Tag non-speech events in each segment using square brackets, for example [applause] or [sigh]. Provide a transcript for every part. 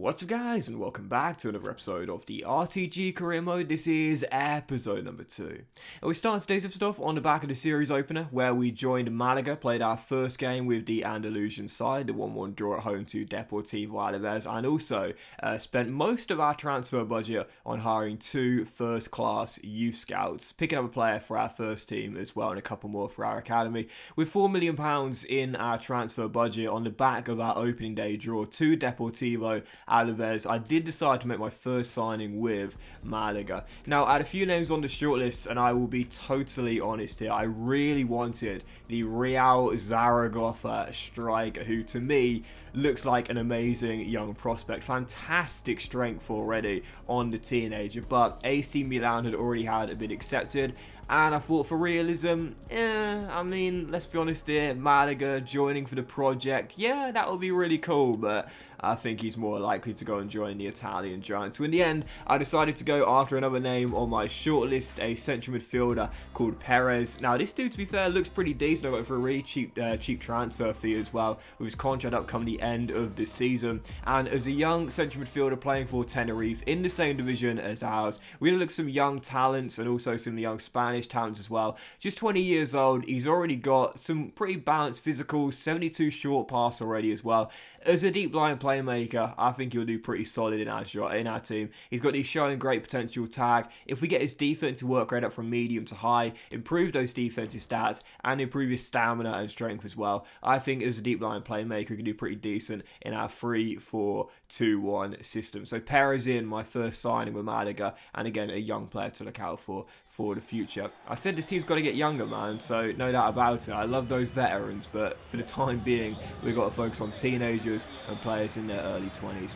What's up guys and welcome back to another episode of the RTG Career Mode. This is episode number 2. And we start today's episode off on the back of the series opener where we joined Malaga, played our first game with the Andalusian side, the 1-1 draw at home to Deportivo Alaves and also uh, spent most of our transfer budget on hiring two first class youth scouts, picking up a player for our first team as well and a couple more for our academy. With £4 million in our transfer budget on the back of our opening day draw to Deportivo Alaves, I did decide to make my first signing with Malaga. Now, I had a few names on the shortlist, and I will be totally honest here. I really wanted the Real Zaragoza striker, who to me looks like an amazing young prospect. Fantastic strength already on the teenager, but AC Milan had already had a bit accepted, and I thought for realism, eh, I mean, let's be honest here, Malaga joining for the project, yeah, that would be really cool, but I think he's more likely to go and join the Italian Giants. So in the end, I decided to go after another name on my shortlist, a central midfielder called Perez. Now, this dude, to be fair, looks pretty decent. I got for a really cheap, uh, cheap transfer fee as well, with his contract up come the end of the season. And as a young central midfielder playing for Tenerife in the same division as ours, we're to look some young talents and also some young Spanish talents as well. Just 20 years old, he's already got some pretty balanced physicals, 72 short pass already as well. As a deep lying playmaker, I think he'll do pretty solid in our in our team. He's got his showing great potential tag. If we get his defensive work rate up from medium to high, improve those defensive stats, and improve his stamina and strength as well, I think as a deep lying playmaker, he can do pretty decent in our 3-4-2-1 system. So Perez in my first signing with Malaga, and again, a young player to look out for for the future. I said this team's got to get younger, man, so no doubt about it. I love those veterans, but for the time being, we've got to focus on teenagers and players in their early 20s.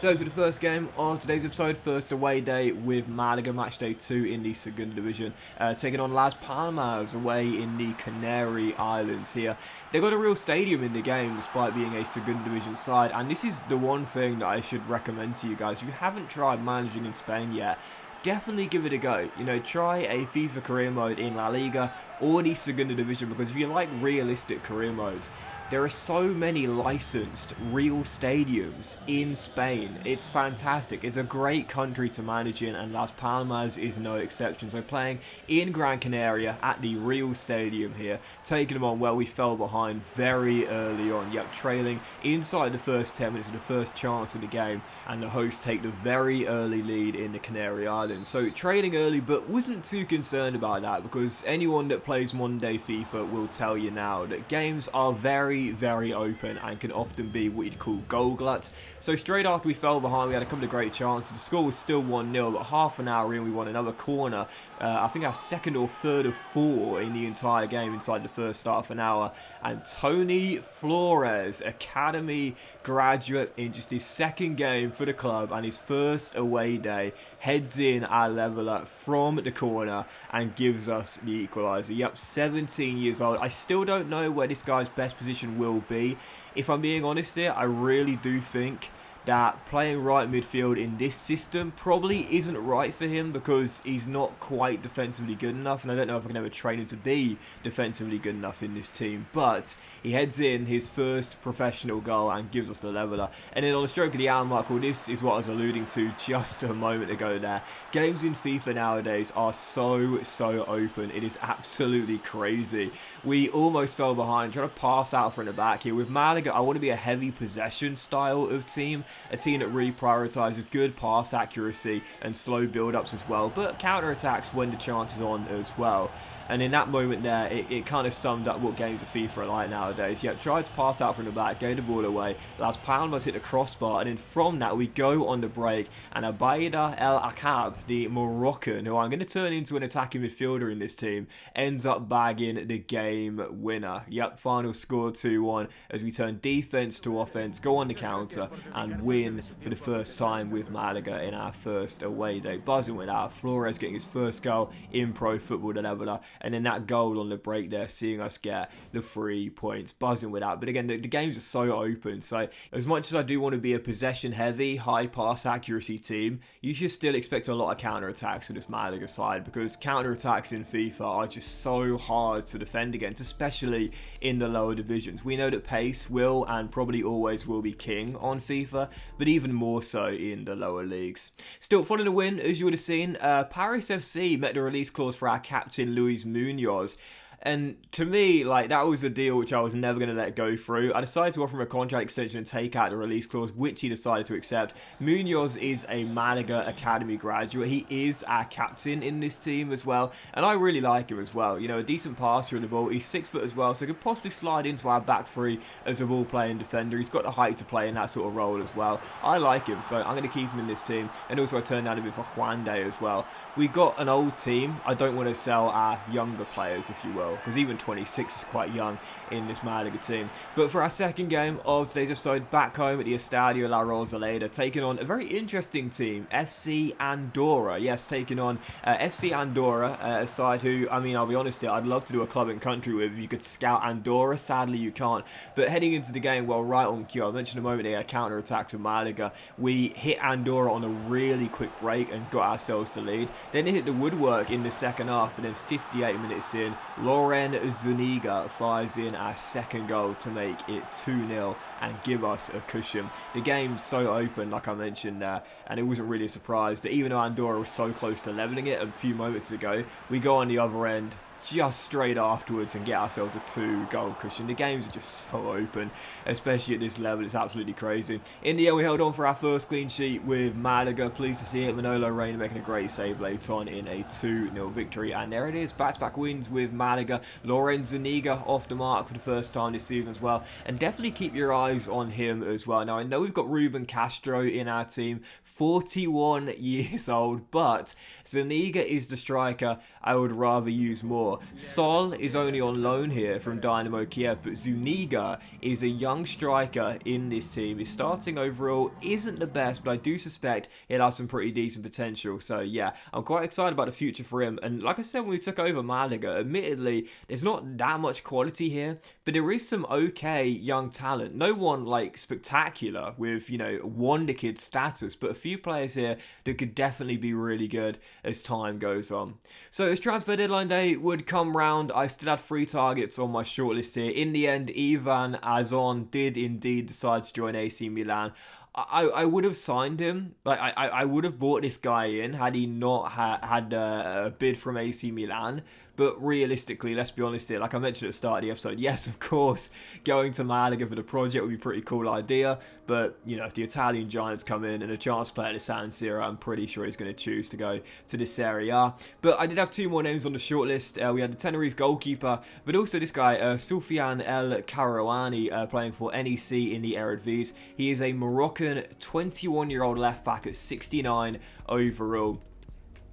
So for the first game of today's episode, first away day with Malaga, match day 2 in the Segunda Division, uh, taking on Las Palmas away in the Canary Islands here. They've got a real stadium in the game despite being a Segunda Division side, and this is the one thing that I should recommend to you guys. If you haven't tried managing in Spain yet, definitely give it a go. You know, try a FIFA career mode in La Liga or the Segunda Division because if you like realistic career modes, there are so many licensed real stadiums in Spain. It's fantastic. It's a great country to manage in and Las Palmas is no exception. So playing in Gran Canaria at the real stadium here, taking them on where we fell behind very early on. Yep, trailing inside the first 10 minutes of the first chance of the game and the hosts take the very early lead in the Canary Islands. So trailing early but wasn't too concerned about that because anyone that plays modern day FIFA will tell you now that games are very very, open and can often be what you'd call goal gluts. So straight after we fell behind, we had a couple of great chances. The score was still 1-0, but half an hour in, we won another corner. Uh, I think our second or third of four in the entire game inside the first half an hour. And Tony Flores, Academy graduate in just his second game for the club and his first away day, heads in our leveler from the corner and gives us the equaliser. Yep, 17 years old. I still don't know where this guy's best position will be. If I'm being honest here, I really do think that playing right midfield in this system probably isn't right for him because he's not quite defensively good enough and I don't know if I can ever train him to be defensively good enough in this team but he heads in his first professional goal and gives us the leveler. And then on the stroke of the hour mark well this is what I was alluding to just a moment ago there. Games in FIFA nowadays are so so open. It is absolutely crazy. We almost fell behind trying to pass out from the back here. With Malaga I want to be a heavy possession style of team a team that really prioritises good pass accuracy and slow build-ups as well, but counter-attacks when the chance is on as well. And in that moment there, it, it kind of summed up what games of FIFA are like nowadays. Yeah, tried to pass out from the back, gave the ball away. Las Palmas hit the crossbar, and then from that, we go on the break. And Abaida El Akab, the Moroccan, who I'm going to turn into an attacking midfielder in this team, ends up bagging the game winner. Yep, final score 2-1 as we turn defense to offense, go on the counter, and win for the first time with Malaga in our first away day. Buzzing with our Flores getting his first goal in pro football, the leveler and then that goal on the break there, seeing us get the three points, buzzing with that. But again, the, the games are so open. So as much as I do want to be a possession heavy, high pass accuracy team, you should still expect a lot of counter attacks with this Malaga side because counter attacks in FIFA are just so hard to defend against, especially in the lower divisions. We know that pace will and probably always will be king on FIFA, but even more so in the lower leagues. Still, following the win, as you would have seen, uh, Paris FC met the release clause for our captain Luis Munoz. And to me, like that was a deal which I was never going to let go through. I decided to offer him a contract extension and take out the release clause, which he decided to accept. Munoz is a Malaga Academy graduate. He is our captain in this team as well, and I really like him as well. You know, a decent passer in the ball. He's six foot as well, so he could possibly slide into our back three as a ball playing defender. He's got the height to play in that sort of role as well. I like him, so I'm going to keep him in this team. And also, I turned down a bit for Juande as well. We got an old team. I don't want to sell our younger players, if you will because even 26 is quite young in this Malaga team. But for our second game of today's episode, back home at the Estadio La Rosaleda, taking on a very interesting team, FC Andorra. Yes, taking on uh, FC Andorra, uh, a side who, I mean, I'll be honest here, I'd love to do a club and country with. You could scout Andorra, sadly you can't. But heading into the game, well, right on cue, I mentioned a moment ago, counter attack to Malaga. We hit Andorra on a really quick break and got ourselves the lead. Then it hit the woodwork in the second half, but then 58 minutes in, Loren Zuniga fires in our second goal to make it 2-0 and give us a cushion. The game's so open, like I mentioned there, and it wasn't really a surprise that even though Andorra was so close to levelling it a few moments ago, we go on the other end, just straight afterwards and get ourselves a two goal cushion. The games are just so open, especially at this level. It's absolutely crazy. In the end, we held on for our first clean sheet with Malaga. Pleased to see it. Manolo Reina making a great save late on in a 2-0 victory. And there it is. Back-to-back wins with Malaga. Lorenzo Zuniga off the mark for the first time this season as well. And definitely keep your eyes on him as well. Now, I know we've got Ruben Castro in our team. 41 [laughs] years old, but Zuniga is the striker I would rather use more. Sol is only on loan here from Dynamo Kiev, but Zuniga is a young striker in this team. His starting overall isn't the best, but I do suspect he'll have some pretty decent potential. So yeah, I'm quite excited about the future for him. And like I said when we took over Malaga, admittedly, there's not that much quality here, but there is some okay young talent. No one like spectacular with, you know, wonder kid status, but a few few players here that could definitely be really good as time goes on. So as transfer deadline day would come round, I still had three targets on my shortlist here. In the end, Ivan Azon did indeed decide to join AC Milan. I, I would have signed him. Like I, I would have bought this guy in had he not ha- had a, a bid from AC Milan. But realistically, let's be honest here, like I mentioned at the start of the episode, yes, of course, going to Malaga for the project would be a pretty cool idea. But, you know, if the Italian Giants come in and a chance player to San Siro, I'm pretty sure he's going to choose to go to this area. But I did have two more names on the shortlist. Uh, we had the Tenerife goalkeeper, but also this guy, uh, Soufiane El Karouani, uh, playing for NEC in the Eredivisie. He is a Moroccan 21-year-old left back at 69 overall.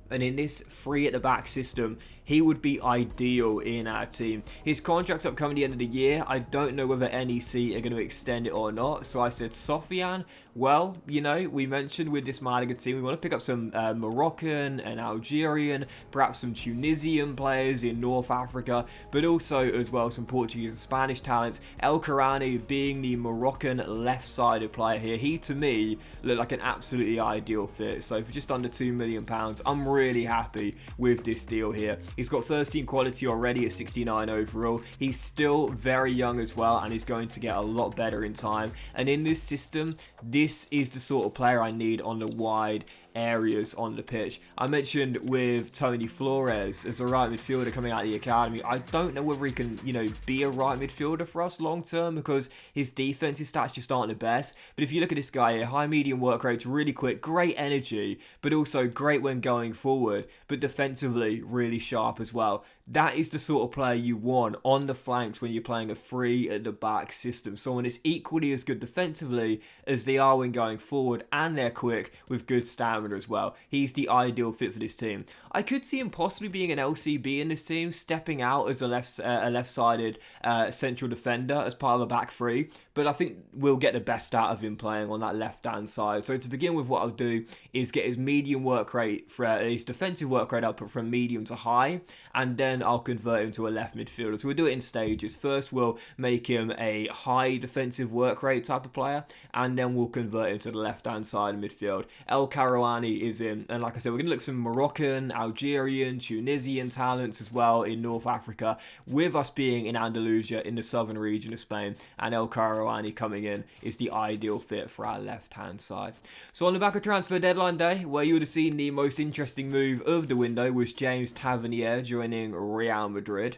And in this free at the back system, he would be ideal in our team. His contract's up coming the end of the year. I don't know whether NEC are going to extend it or not. So I said, Soufiane, well, you know, we mentioned with this Malaga team, we want to pick up some uh, Moroccan and Algerian, perhaps some Tunisian players in North Africa, but also as well some Portuguese and Spanish talents. El Karouani being the Moroccan left-sided player here, he to me looked like an absolutely ideal fit. So for just under £2 million, I'm really happy with this deal here. He's got first team quality already at 69 overall. He's still very young as well and he's going to get a lot better in time. And in this system, this is the sort of player I need on the wide areas on the pitch. I mentioned with Tony Flores as a right midfielder coming out of the academy. I don't know whether he can, you know, be a right midfielder for us long term because his defensive stats just aren't the best. But if you look at this guy here, high medium work rates, really quick, great energy, but also great when going forward, but defensively really sharp as well. That is the sort of player you want on the flanks when you're playing a free at the back system. Someone is equally as good defensively as they are when going forward, and they're quick with good stamina as well. He's the ideal fit for this team. I could see him possibly being an LCB in this team, stepping out as a left uh, a left-sided uh, central defender as part of a back three. But I think we'll get the best out of him playing on that left-hand side. So to begin with, what I'll do is get his medium work rate, for, uh, his defensive work rate up from medium to high, and then I'll convert him to a left midfielder. So we'll do it in stages. First, we'll make him a high defensive work rate type of player, and then we'll convert him to the left hand side of midfield. El Karouani is in, and like I said, we're going to look some Moroccan, Algerian, Tunisian talents as well in North Africa, with us being in Andalusia in the southern region of Spain, and El Karouani coming in is the ideal fit for our left hand side. So on the back of transfer deadline day, where you would have seen the most interesting move of the window was James Tavernier joining Real Madrid.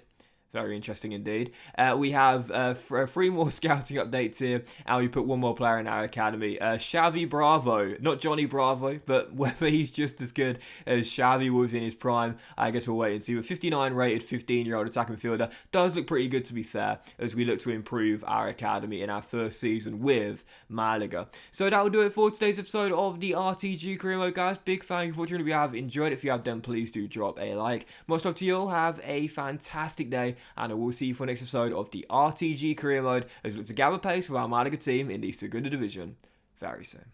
Very interesting indeed. Uh, we have uh, uh, three more [laughs] scouting updates here, and we put one more player in our academy. Uh, Xavi Bravo, not Johnny Bravo, but [laughs] whether he's just as good as Xavi was in his prime, I guess we'll wait and see. But 59 rated 15 year old attacking midfielder does look pretty good to be fair, as we look to improve our academy in our first season with Malaga. So that will do it for today's episode of the RTG Career Mode, guys. Big thank you for tuning. If you have enjoyed it, if you have done, please do drop a like. Much love to you all. Have a fantastic day and I will see you for the next episode of the RTG Career Mode as we look to gather pace with our Malaga team in the Segunda Division very soon.